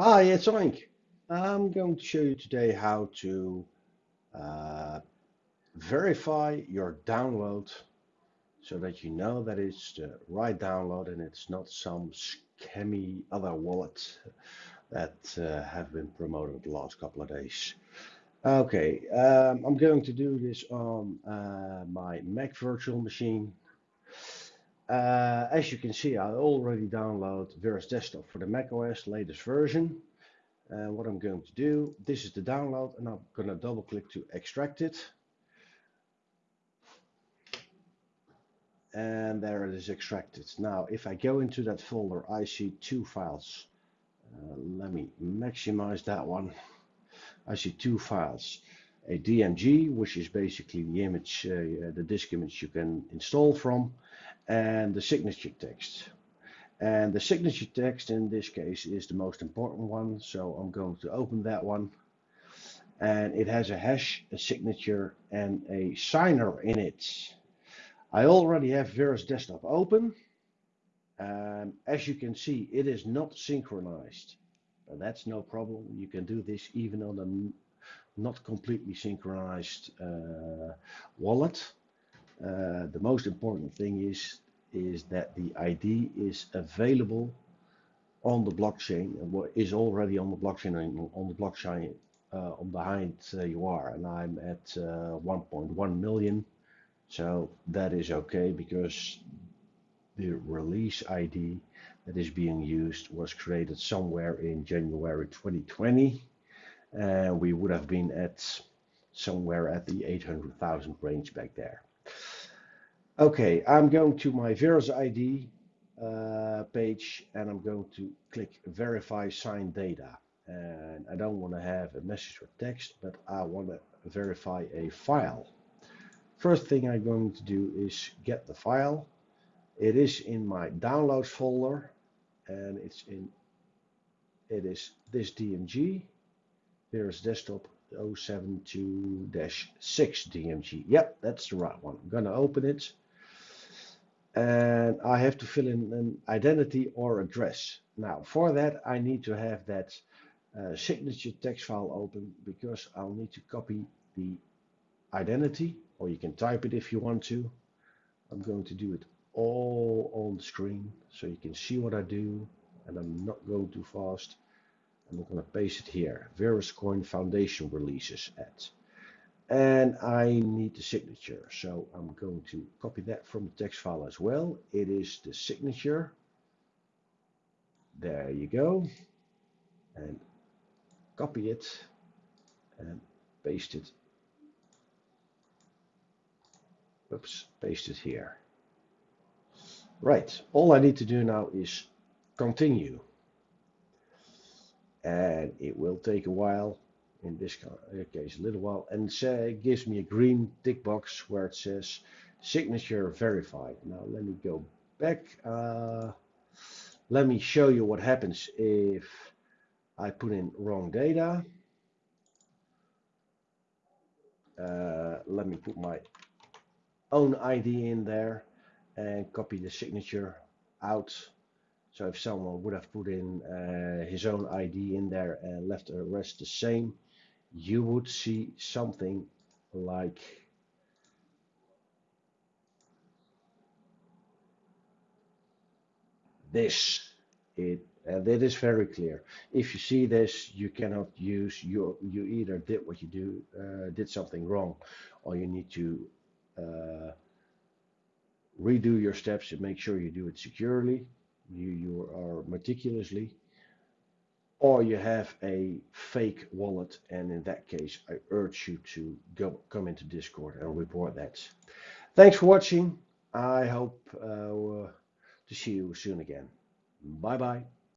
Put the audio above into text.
Hi, it's Oink. I'm going to show you today how to uh, verify your download so that you know that it's the right download and it's not some scammy other wallet that uh, have been promoted the last couple of days. Okay, um, I'm going to do this on uh, my Mac virtual machine. Uh, as you can see, I already download Verus Desktop for the Mac OS latest version. And what I'm going to do, this is the download and I'm going to double click to extract it. And there it is extracted. Now, if I go into that folder, I see two files. Uh, let me maximize that one. I see two files. A DMG, which is basically the image, uh, the disk image you can install from, and the signature text. And the signature text in this case is the most important one. So I'm going to open that one. And it has a hash, a signature, and a signer in it. I already have Verus Desktop open. Um, as you can see, it is not synchronized. But that's no problem. You can do this even on a not completely synchronized uh, wallet. Uh, the most important thing is is that the ID is available on the blockchain and what is already on the blockchain on the blockchain uh, on behind uh, you are. And I'm at uh, 1.1 million. So that is okay because the release ID that is being used was created somewhere in January 2020 and we would have been at somewhere at the 800,000 range back there Okay, I'm going to my Verus ID uh, page and I'm going to click verify signed data. And I don't want to have a message or text, but I want to verify a file. First thing I'm going to do is get the file. It is in my downloads folder and it's in, it is this DMG, Verus Desktop 072-6 DMG. Yep, that's the right one. I'm going to open it and I have to fill in an identity or address. Now for that I need to have that uh, signature text file open because I'll need to copy the identity or you can type it if you want to. I'm going to do it all on the screen so you can see what I do and I'm not going too fast. I'm going to paste it here. Veruscoin Foundation releases at and I need the signature. So I'm going to copy that from the text file as well. It is the signature. There you go. And copy it and paste it. Oops paste it here. Right. All I need to do now is continue. And it will take a while in this case a little while and say it gives me a green tick box where it says signature verified. Now let me go back uh, let me show you what happens if I put in wrong data. Uh, let me put my own ID in there and copy the signature out. So if someone would have put in uh, his own ID in there and left the rest the same you would see something like this. It and that is very clear. If you see this you cannot use you you either did what you do uh, did something wrong or you need to uh, redo your steps and make sure you do it securely you you are meticulously or you have a fake wallet and in that case I urge you to go come into discord and report that. Thanks for watching. I hope uh, to see you soon again. Bye bye